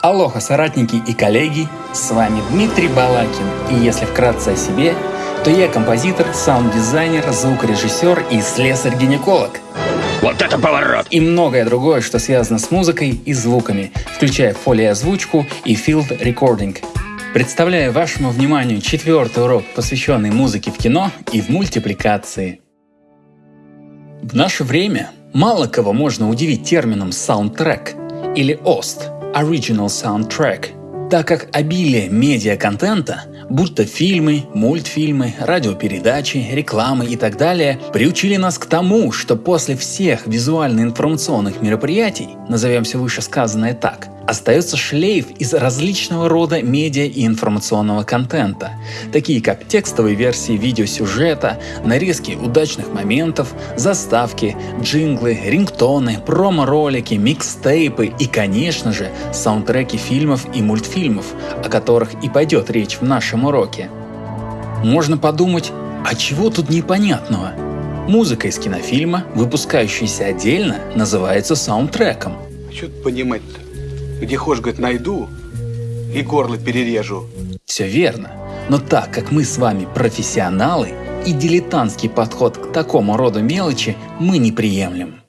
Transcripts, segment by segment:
Алоха, соратники и коллеги, с вами Дмитрий Балакин, и если вкратце о себе, то я композитор, саунд-дизайнер, звукорежиссер и слесарь-гинеколог. Вот это поворот! И многое другое, что связано с музыкой и звуками, включая фолиозвучку и field recording. Представляю вашему вниманию четвертый урок, посвященный музыке в кино и в мультипликации. В наше время мало кого можно удивить термином саундтрек или OST – Original Soundtrack, так как обилие медиа-контента, будь то фильмы, мультфильмы, радиопередачи, рекламы и так далее, приучили нас к тому, что после всех визуально-информационных мероприятий, назовем все вышесказанное так, остается шлейф из различного рода медиа и информационного контента, такие как текстовые версии видеосюжета, нарезки удачных моментов, заставки, джинглы, рингтоны, промо-ролики, микстейпы и, конечно же, саундтреки фильмов и мультфильмов, о которых и пойдет речь в нашем уроке. Можно подумать, а чего тут непонятного? Музыка из кинофильма, выпускающаяся отдельно, называется саундтреком. Что тут понимать-то? Где хошь, говорит, найду и горло перережу. Все верно. Но так как мы с вами профессионалы, и дилетантский подход к такому роду мелочи мы не приемлем.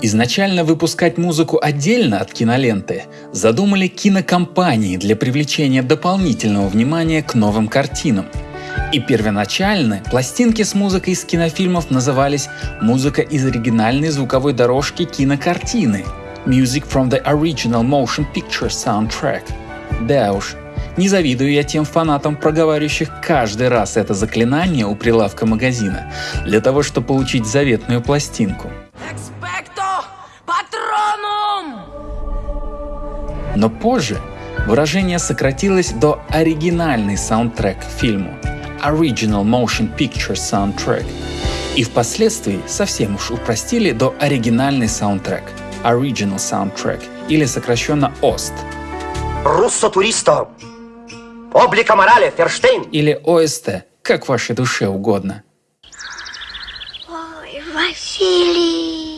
Изначально выпускать музыку отдельно от киноленты задумали кинокомпании для привлечения дополнительного внимания к новым картинам. И первоначально пластинки с музыкой из кинофильмов назывались «Музыка из оригинальной звуковой дорожки кинокартины», Music from the Original Motion Picture Soundtrack. Да уж, не завидую я тем фанатам, проговаривающих каждый раз это заклинание у прилавка магазина, для того, чтобы получить заветную пластинку. Но позже выражение сократилось до оригинальный саундтрек к фильму Original Motion Picture Soundtrack и впоследствии совсем уж упростили до оригинальный саундтрек – Original Soundtrack или сокращенно OST. Руссо туристо! Облика морали, Ферштейн! Или ОСТ, как вашей душе угодно. Ой, Василий!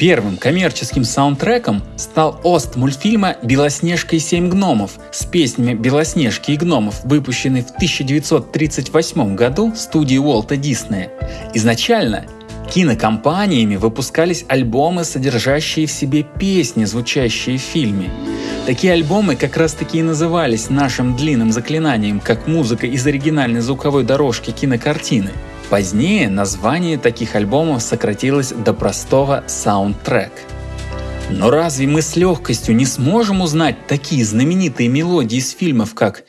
Первым коммерческим саундтреком стал ост мультфильма «Белоснежка и семь гномов» с песнями «Белоснежки и гномов», выпущенный в 1938 году студией Уолта Диснея. Изначально Кинокомпаниями выпускались альбомы, содержащие в себе песни, звучащие в фильме. Такие альбомы как раз таки и назывались нашим длинным заклинанием, как музыка из оригинальной звуковой дорожки кинокартины. Позднее название таких альбомов сократилось до простого саундтрек. Но разве мы с легкостью не сможем узнать такие знаменитые мелодии из фильмов, как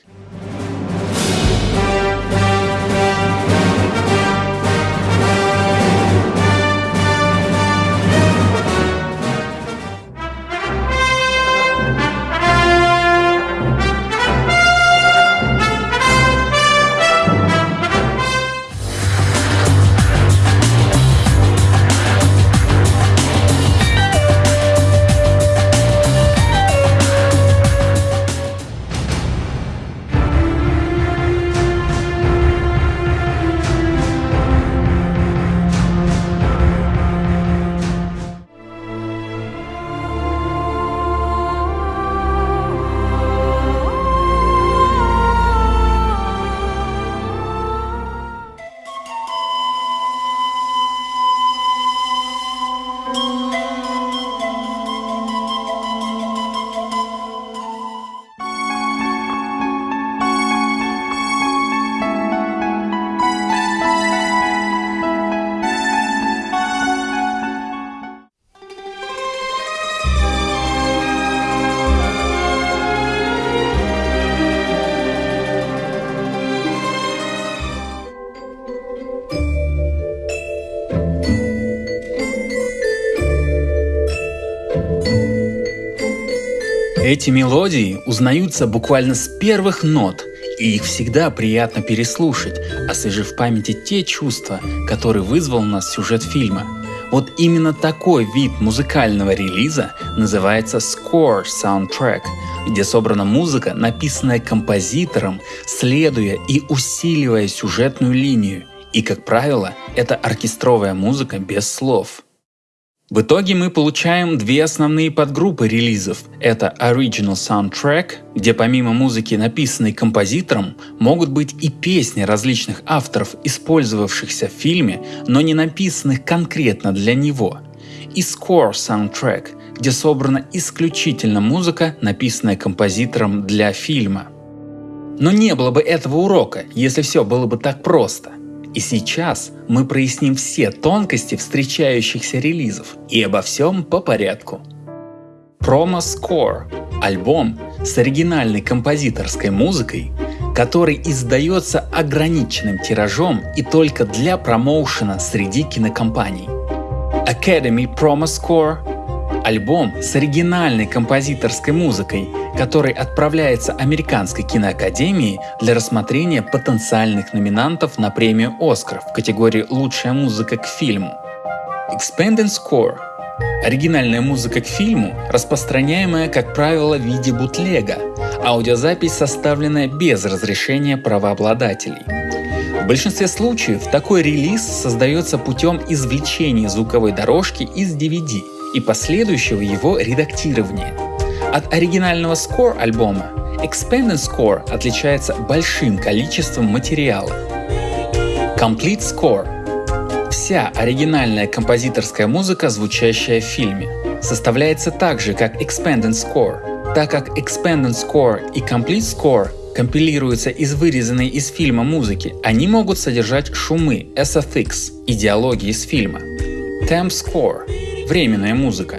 Эти мелодии узнаются буквально с первых нот, и их всегда приятно переслушать, освежив в памяти те чувства, которые вызвал у нас сюжет фильма. Вот именно такой вид музыкального релиза называется score soundtrack, где собрана музыка, написанная композитором, следуя и усиливая сюжетную линию. И, как правило, это оркестровая музыка без слов. В итоге мы получаем две основные подгруппы релизов. Это Original Soundtrack, где помимо музыки, написанной композитором, могут быть и песни различных авторов, использовавшихся в фильме, но не написанных конкретно для него. И Score Soundtrack, где собрана исключительно музыка, написанная композитором для фильма. Но не было бы этого урока, если все было бы так просто. И сейчас мы проясним все тонкости встречающихся релизов и обо всем по порядку. Promo Score – альбом с оригинальной композиторской музыкой, который издается ограниченным тиражом и только для промоушена среди кинокомпаний. Academy Promo Score – альбом с оригинальной композиторской музыкой – который отправляется Американской киноакадемии для рассмотрения потенциальных номинантов на премию «Оскар» в категории «Лучшая музыка к фильму». Expanded Score – оригинальная музыка к фильму, распространяемая, как правило, в виде бутлега, аудиозапись, составленная без разрешения правообладателей. В большинстве случаев такой релиз создается путем извлечения звуковой дорожки из DVD и последующего его редактирования – от оригинального score альбома Expanded Score отличается большим количеством материала. Complete Score – вся оригинальная композиторская музыка, звучащая в фильме, составляется так же, как Expanded Score, так как Expanded Score и Complete Score компилируются из вырезанной из фильма музыки, они могут содержать шумы SFX и диалоги из фильма. Temp Score – временная музыка,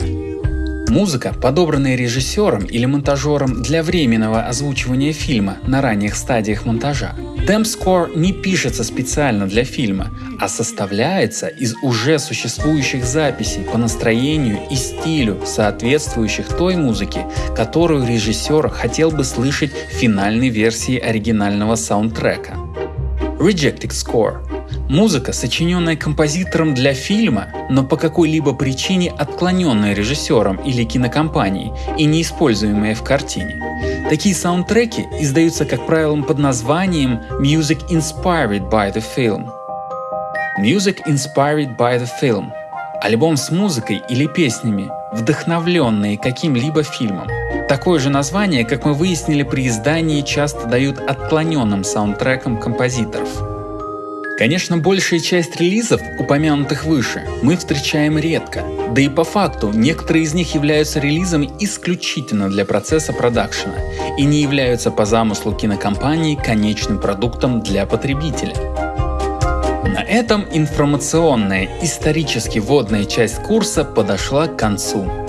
Музыка, подобранная режиссером или монтажером для временного озвучивания фильма на ранних стадиях монтажа. Score не пишется специально для фильма, а составляется из уже существующих записей по настроению и стилю, соответствующих той музыке, которую режиссер хотел бы слышать в финальной версии оригинального саундтрека. Rejected Score Музыка, сочиненная композитором для фильма, но по какой-либо причине отклоненная режиссером или кинокомпанией и не используемая в картине. Такие саундтреки издаются, как правило, под названием Music Inspired by the Film. Music Inspired by the Film – альбом с музыкой или песнями, вдохновленные каким-либо фильмом. Такое же название, как мы выяснили при издании, часто дают отклоненным саундтрекам композиторов – Конечно, большая часть релизов, упомянутых выше, мы встречаем редко, да и по факту некоторые из них являются релизами исключительно для процесса продакшена и не являются по замыслу кинокомпании конечным продуктом для потребителя. На этом информационная, исторически водная часть курса подошла к концу.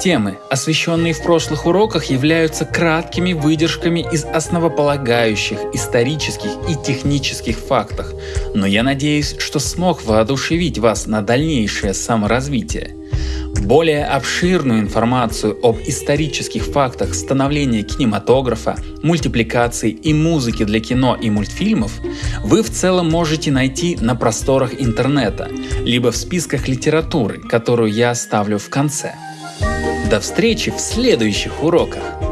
Темы, освещенные в прошлых уроках, являются краткими выдержками из основополагающих исторических и технических фактов, но я надеюсь, что смог воодушевить вас на дальнейшее саморазвитие. Более обширную информацию об исторических фактах становления кинематографа, мультипликации и музыки для кино и мультфильмов вы в целом можете найти на просторах интернета, либо в списках литературы, которую я оставлю в конце. До встречи в следующих уроках!